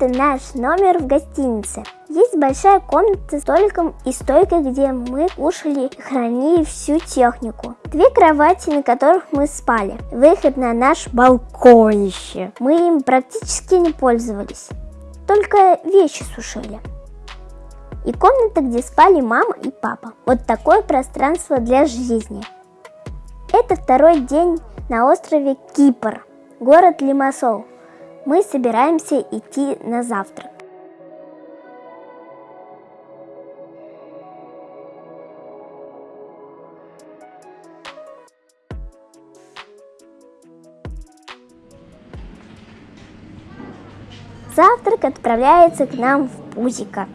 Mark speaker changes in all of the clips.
Speaker 1: Это наш номер в гостинице. Есть большая комната с столиком и стойкой, где мы кушали и хранили всю технику. Две кровати, на которых мы спали. Выход на наш балконище. Мы им практически не пользовались. Только вещи сушили. И комната, где спали мама и папа. Вот такое пространство для жизни. Это второй день на острове Кипр, город Лимассол. Мы собираемся идти на завтрак. Завтрак отправляется к нам в Пузико,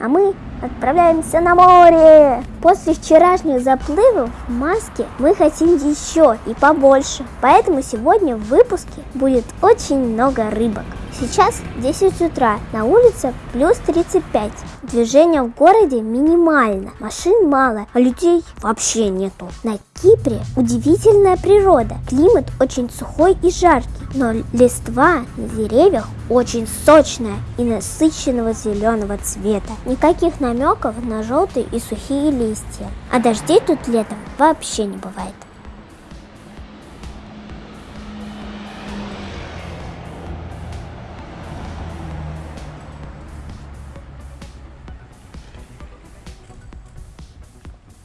Speaker 1: а мы отправляемся на море. После вчерашних заплывов в маске мы хотим еще и побольше. Поэтому сегодня в выпуске будет очень много рыбок. Сейчас 10 утра, на улице плюс 35. Движение в городе минимально, машин мало, а людей вообще нету. На Кипре удивительная природа, климат очень сухой и жаркий, но листва на деревьях очень сочная и насыщенного зеленого цвета. Никаких намеков на желтые и сухие листья. А дождей тут летом вообще не бывает.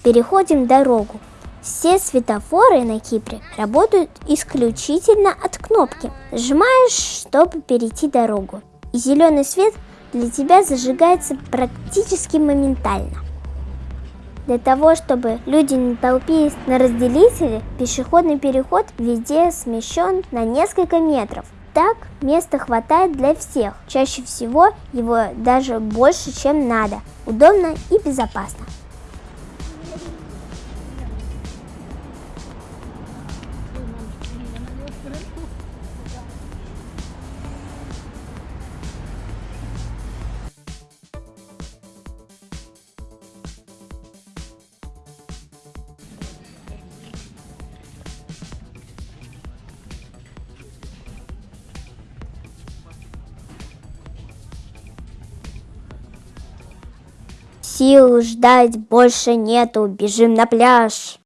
Speaker 1: Переходим дорогу. Все светофоры на Кипре работают исключительно от кнопки. Сжимаешь, чтобы перейти дорогу. И зеленый свет для тебя зажигается практически моментально. Для того, чтобы люди не толпились на разделителе, пешеходный переход везде смещен на несколько метров. Так места хватает для всех. Чаще всего его даже больше, чем надо. Удобно и безопасно. Сил ждать больше нету, бежим на пляж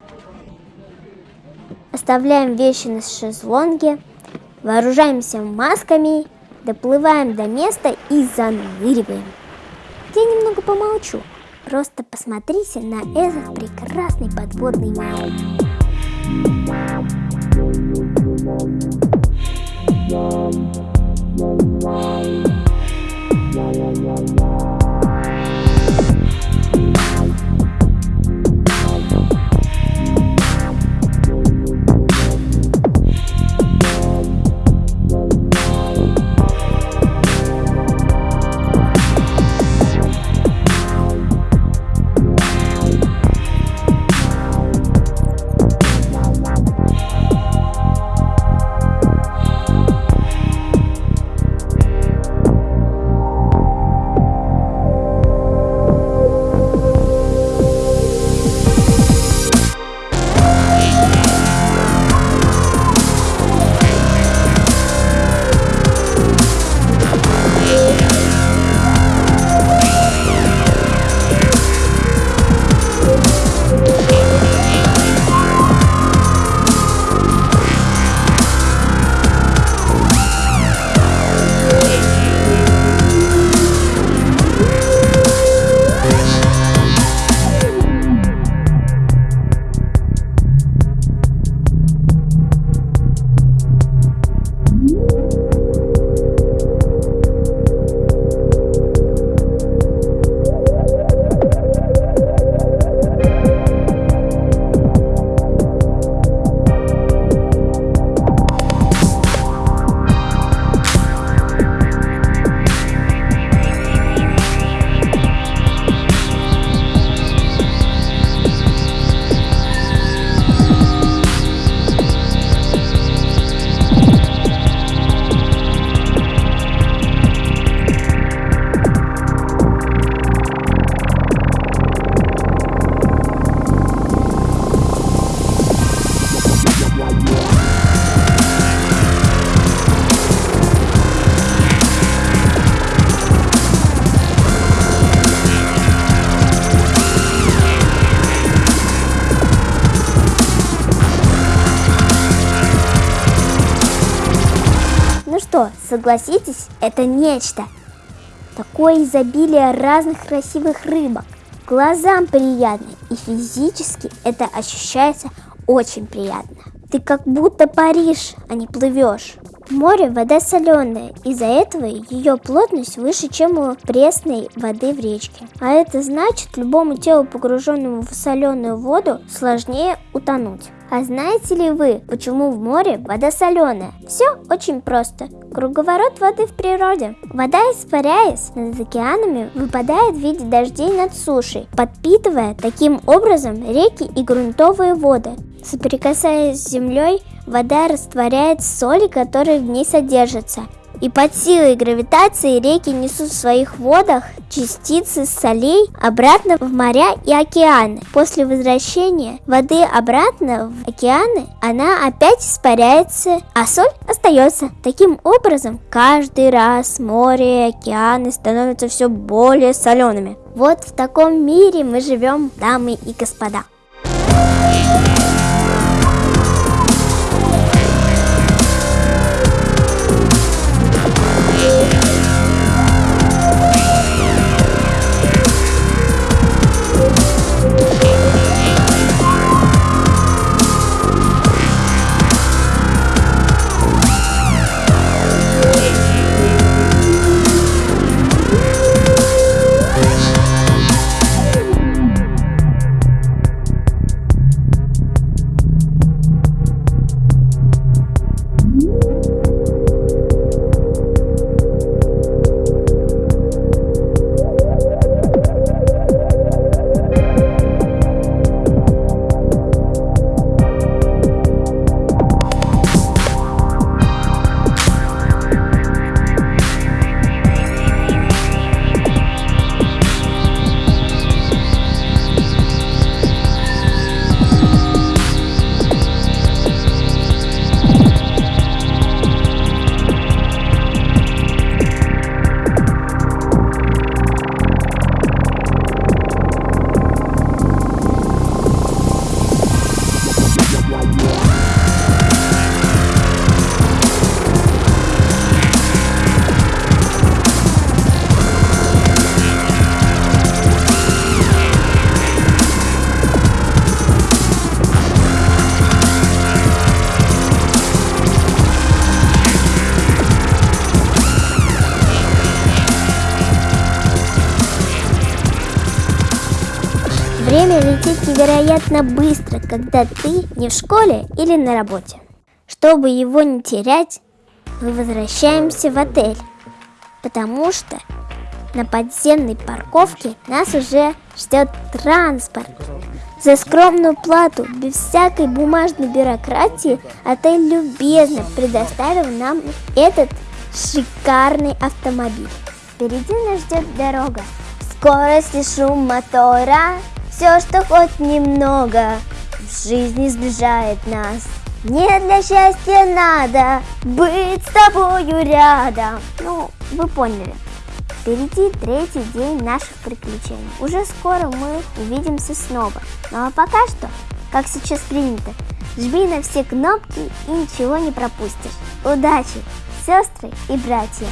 Speaker 1: оставляем вещи на шезлонге, вооружаемся масками, доплываем до места и заныриваем. Я немного помолчу, просто посмотрите на этот прекрасный подводный мир. Согласитесь, это нечто. Такое изобилие разных красивых рыбок. Глазам приятно, и физически это ощущается очень приятно. Ты как будто паришь, а не плывешь. Море вода соленая, из-за этого ее плотность выше, чем у пресной воды в речке. А это значит, любому телу, погруженному в соленую воду, сложнее утонуть. А знаете ли вы, почему в море вода соленая? Все очень просто. Круговорот воды в природе. Вода, испаряясь над океанами, выпадает в виде дождей над сушей, подпитывая таким образом реки и грунтовые воды. Соприкасаясь с землей, вода растворяет соли, которые в ней содержатся, и под силой гравитации реки несут в своих водах частицы солей обратно в моря и океаны. После возвращения воды обратно в океаны она опять испаряется, а соль остается. Таким образом, каждый раз море и океаны становятся все более солеными. Вот в таком мире мы живем, дамы и господа. Время летит невероятно быстро, когда ты не в школе или на работе. Чтобы его не терять, мы возвращаемся в отель, потому что на подземной парковке нас уже ждет транспорт. За скромную плату, без всякой бумажной бюрократии, отель любезно предоставил нам этот шикарный автомобиль. Впереди нас ждет дорога. Скорость и шум мотора все, что хоть немного в жизни сближает нас. Мне для счастья надо быть с тобою рядом. Ну, вы поняли. Впереди третий день наших приключений. Уже скоро мы увидимся снова. Ну а пока что, как сейчас принято, жми на все кнопки и ничего не пропустишь. Удачи, сестры и братья!